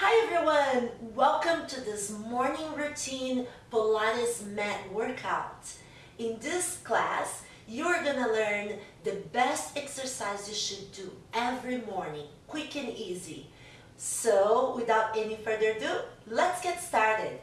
Hi everyone! Welcome to this morning routine Pilates mat workout. In this class, you're gonna learn the best exercise you should do every morning, quick and easy. So, without any further ado, let's get started.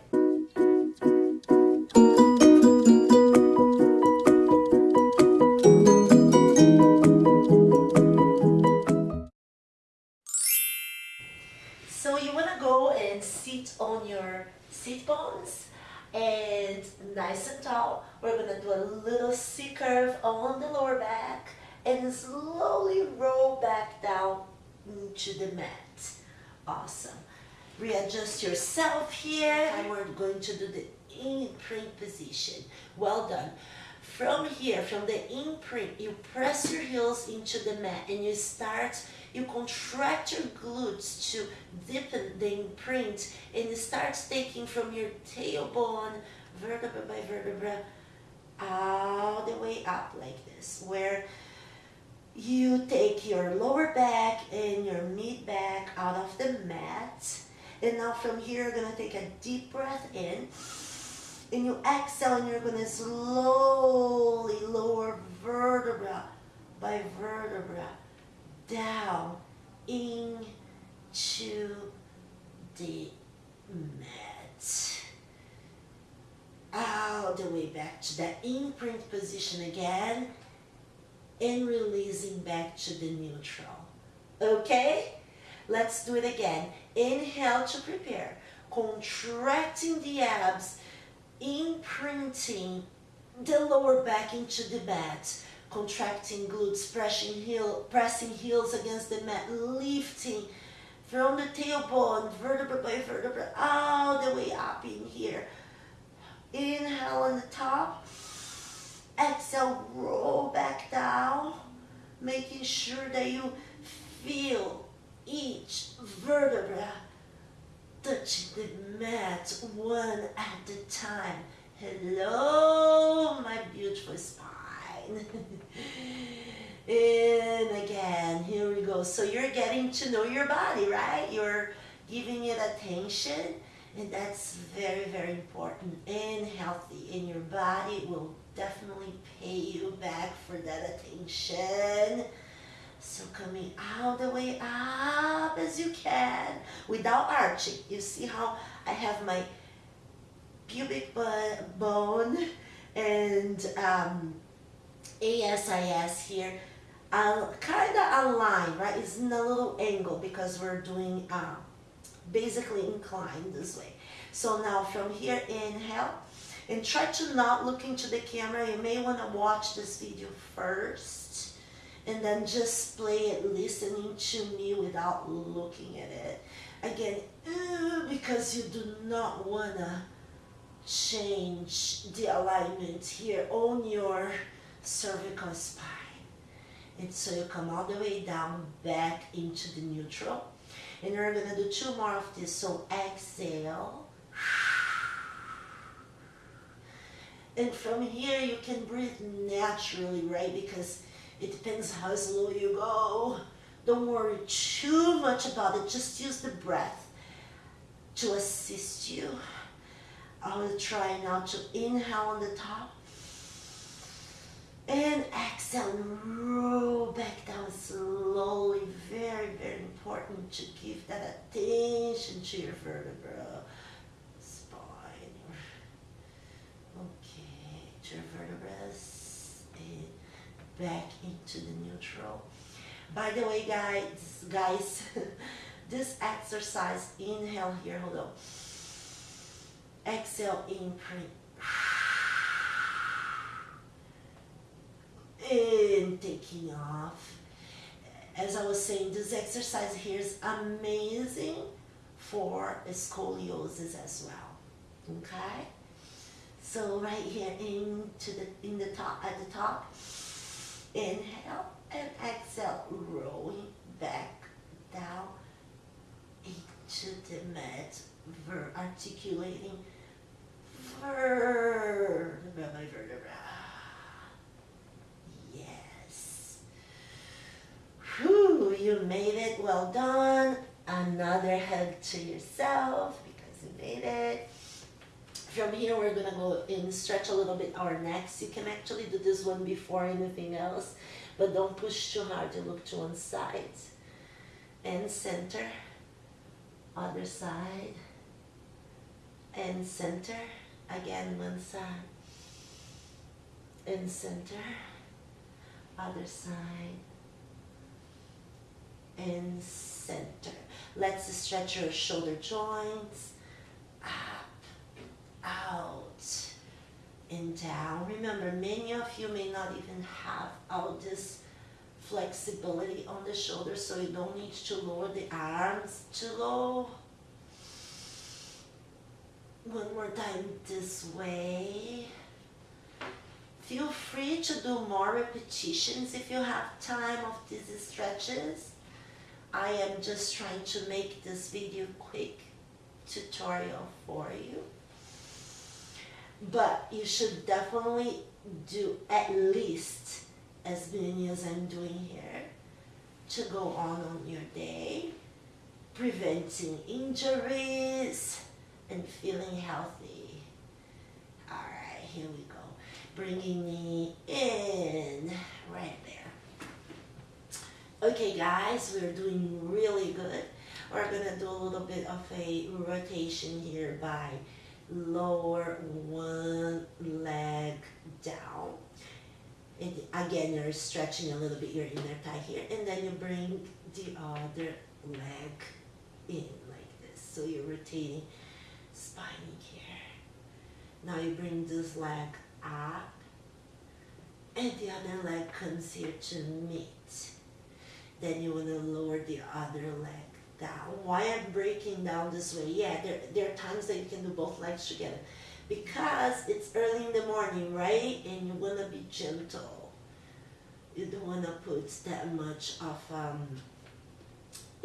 So you want to go and sit on your sit bones and nice and tall. We're going to do a little C curve on the lower back and slowly roll back down into the mat. Awesome. Readjust yourself here and we're going to do the imprint position. Well done. From here, from the imprint, you press your heels into the mat and you start, you contract your glutes to deepen the imprint and you start taking from your tailbone, vertebra by vertebra, all the way up like this, where you take your lower back and your mid back out of the mat. And now from here, you're gonna take a deep breath in and you exhale and you're going to slowly lower vertebra by vertebra down into the mat. All the way back to that imprint position again and releasing back to the neutral. Okay? Let's do it again. Inhale to prepare. Contracting the abs imprinting the lower back into the mat, contracting glutes, pressing, heel, pressing heels against the mat, lifting from the tailbone, vertebra by vertebra, all the way up in here. Inhale on the top. Exhale, roll back down, making sure that you feel each vertebra touching the mat one at a time. Hello, my beautiful spine. and again, here we go. So you're getting to know your body, right? You're giving it attention, and that's very, very important and healthy. And your body will definitely pay you back for that attention. So coming all the way up as you can without arching. You see how I have my pubic bone and um, ASIS here uh, kind of aligned, right? It's in a little angle because we're doing uh, basically inclined this way. So now from here, inhale and try to not look into the camera. You may want to watch this video first and then just play it listening to me without looking at it. Again, eh, because you do not want to change the alignment here on your cervical spine. And so you come all the way down back into the neutral. And we're to do two more of this. So exhale. And from here you can breathe naturally, right? Because it depends how slow you go. Don't worry too much about it. Just use the breath to assist you. I will try now to inhale on the top. And exhale and roll back down slowly. Very, very important to give that attention to your vertebra, spine. Okay, to your vertebrae back into the neutral. By the way, guys, guys, this exercise, inhale here, hold on. Exhale, imprint. And taking off. As I was saying, this exercise here is amazing for scoliosis as well. Okay? So right here into the in the top at the top Inhale and exhale, rolling back down into the mat, ver articulating vertebra by vertebra. Yes. Whew, you made it. Well done. Another hug to yourself because you made it. From here, we're gonna go and stretch a little bit our necks. You can actually do this one before anything else, but don't push too hard. To look to one side. And center, other side, and center, again one side, and center, other side, and center. Let's stretch your shoulder joints. Up, out, and down. Remember, many of you may not even have all this flexibility on the shoulders, so you don't need to lower the arms too low. One more time this way. Feel free to do more repetitions if you have time of these stretches. I am just trying to make this video quick tutorial for you. But you should definitely do at least as many as I'm doing here to go on on your day, preventing injuries and feeling healthy. All right, here we go. Bringing me in right there. Okay guys, we're doing really good. We're gonna do a little bit of a rotation here by lower one leg down. And again, you're stretching a little bit your inner thigh here, and then you bring the other leg in like this. So you're rotating spine here. Now you bring this leg up, and the other leg comes here to meet. Then you want to lower the other leg down. Why I'm breaking down this way? Yeah, there, there are times that you can do both legs together. Because it's early in the morning, right? And you want to be gentle. You don't want to put that much of um,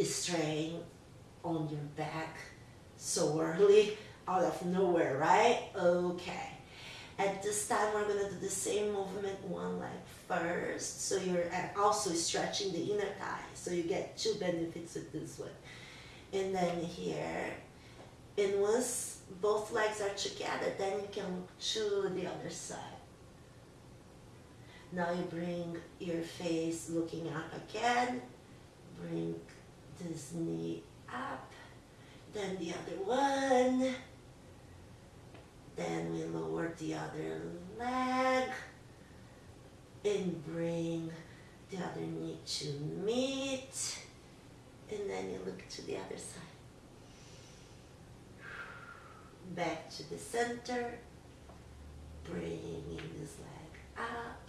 strain on your back so early out of nowhere, right? Okay. At this time, we're gonna do the same movement, one leg first. So you're also stretching the inner thigh. So you get two benefits with this one. And then here, and once both legs are together, then you can look to the other side. Now you bring your face looking up again. Bring this knee up. Then the other one. Then we lower the other leg and bring the other knee to meet. And then you look to the other side. Back to the center. Bringing this leg up.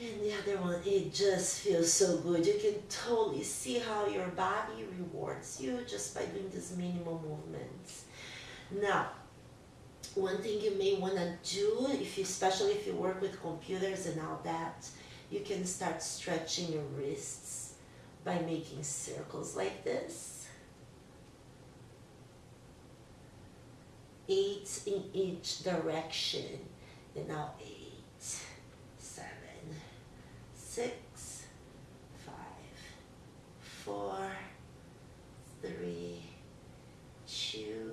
And the other one, it just feels so good. You can totally see how your body rewards you just by doing these minimal movements. Now, one thing you may want to do, if you, especially if you work with computers and all that, you can start stretching your wrists by making circles like this. Eight in each direction. And now eight, seven, six, five, four, three, two,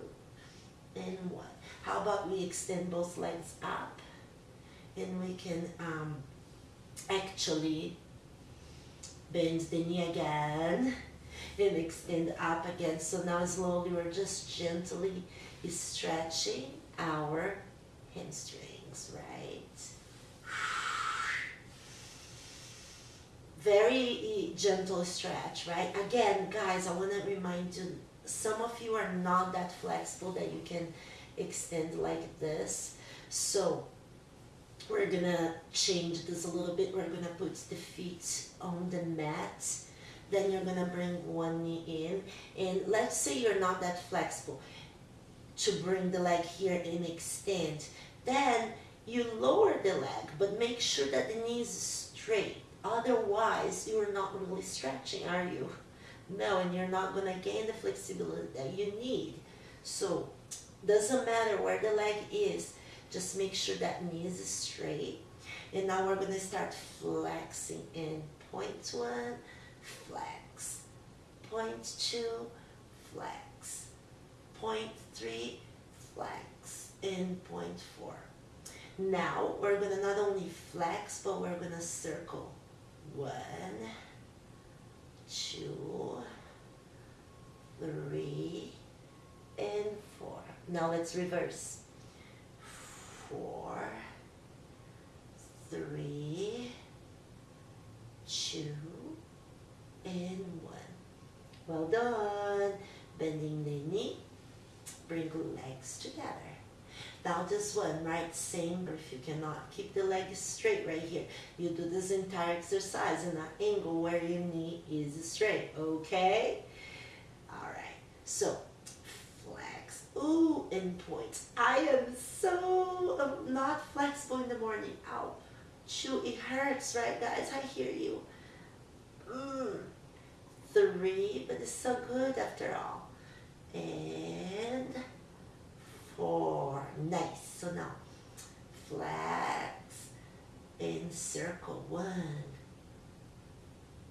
and one. How about we extend both legs up and we can um, actually bend the knee again and extend up again. So now slowly we're just gently stretching our hamstrings, right? Very gentle stretch, right? Again, guys, I want to remind you, some of you are not that flexible that you can extend like this. So we're gonna change this a little bit. We're gonna put the feet on the mat. Then you're gonna bring one knee in. And let's say you're not that flexible to bring the leg here and extend. Then you lower the leg, but make sure that the knee is straight. Otherwise, you're not really stretching, are you? No, and you're not gonna gain the flexibility that you need. So doesn't matter where the leg is, just make sure that knee is straight. And now we're gonna start flexing in point one, flex, point two, flex. Point three, flex. And point four. Now we're gonna not only flex, but we're gonna circle. One, two, three, and. Now let's reverse. Four, three, two, and one. Well done. Bending the knee, bring legs together. Now this one, right, same, if you cannot keep the legs straight right here, you do this entire exercise in an angle where your knee is straight, okay? All right, so ooh, and point. I am so um, not flexible in the morning. Ow, chew, it hurts, right, guys? I hear you. Mm. Three, but it's so good after all. And four. Nice. So now flex and circle. One,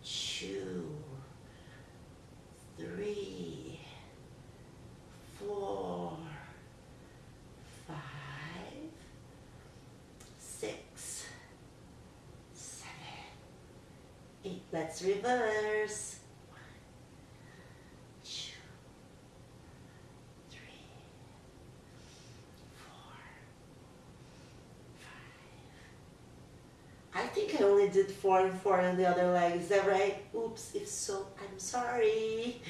two, three, four, five, six, seven, eight. Let's reverse. One, two, three, four, five. I think I only did four and four on the other leg. Is that right? Oops. If so, I'm sorry.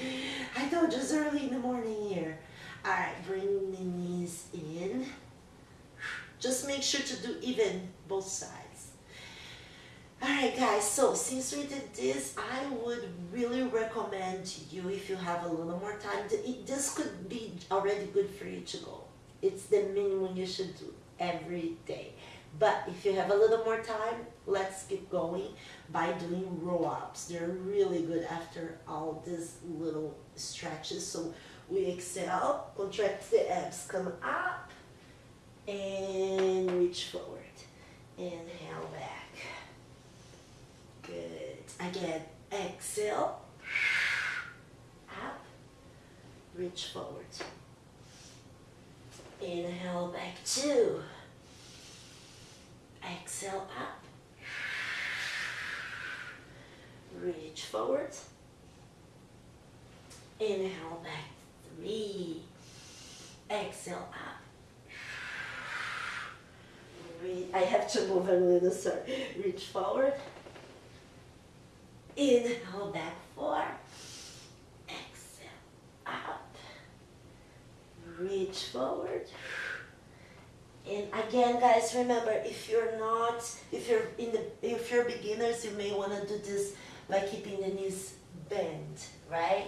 I know just early in the morning here. All right, bring the knees in. Just make sure to do even both sides. Alright guys, so since we did this, I would really recommend you if you have a little more time, this could be already good for you to go. It's the minimum you should do every day. But if you have a little more time, let's keep going by doing roll-ups. They're really good after all these little stretches. So we exhale, contract the abs, come up, and reach forward. Inhale back. Good. Again, exhale, up, reach forward. Inhale back two. Exhale up. Reach forward. Inhale back three. Exhale up. I have to move a little, sorry. Reach forward. Inhale back four. Exhale up. Reach forward. And again, guys, remember if you're not, if you're in the, if you're beginners, you may want to do this by keeping the knees bent, right?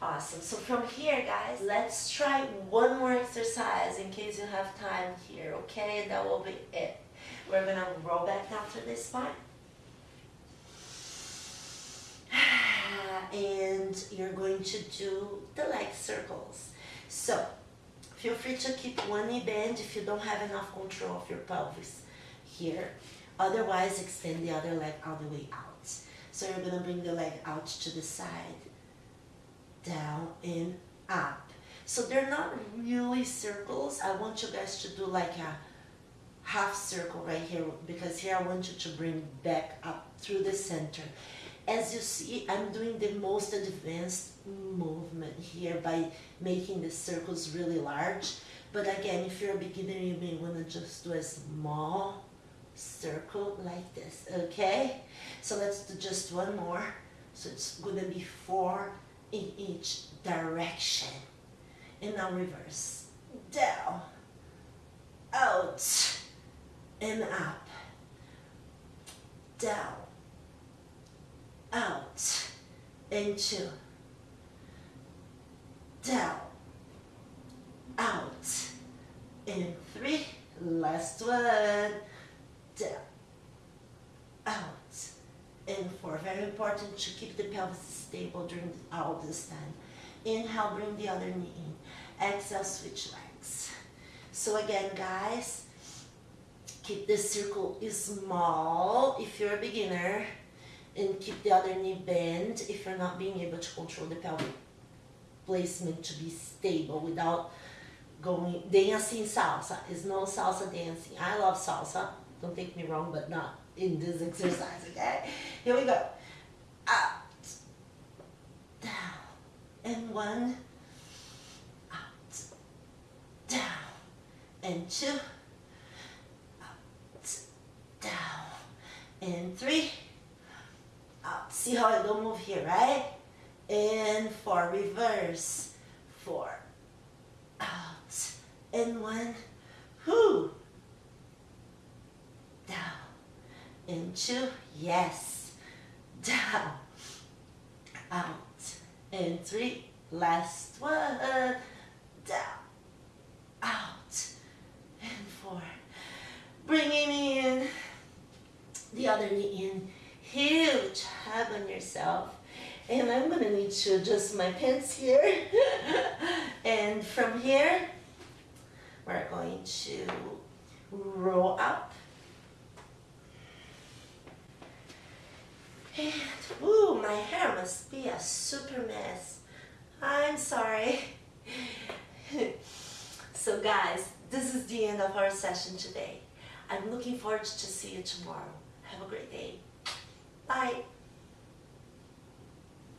Awesome. So from here, guys, let's try one more exercise in case you have time here, okay? And that will be it. We're gonna roll back to this spine. And you're going to do the leg circles. So feel free to keep one knee bent if you don't have enough control of your pelvis here. Otherwise, extend the other leg all the way out. So you're gonna bring the leg out to the side, down and up. So they're not really circles. I want you guys to do like a half circle right here because here I want you to bring back up through the center. As you see, I'm doing the most advanced movement here by making the circles really large. But again, if you're a beginner, you may want to just do a small circle like this, okay? So let's do just one more. So it's gonna be four in each direction. And now reverse. Down, out, and up. Down, out, and two. Down, out, and three. Last one. And 4. Very important to keep the pelvis stable during all this time. Inhale, bring the other knee in. Exhale, switch legs. So again, guys, keep the circle small if you're a beginner and keep the other knee bent if you're not being able to control the pelvic placement to be stable without going dancing salsa. It's no salsa dancing. I love salsa, don't take me wrong, but not in this exercise. Okay, here we go. Out, down, and one. Out, down, and two. Out, down, and three. Out. See how I don't move here, right? And four, reverse. Four, out, and one, whoo, down, and two, yes, down, out, and three, last one, down, out, and four, bringing in the other knee in, huge hug on yourself, and I'm gonna need to adjust my pants here. and from here, we're going to roll up. And, ooh, my hair must be a super mess. I'm sorry. so guys, this is the end of our session today. I'm looking forward to see you tomorrow. Have a great day. Bye.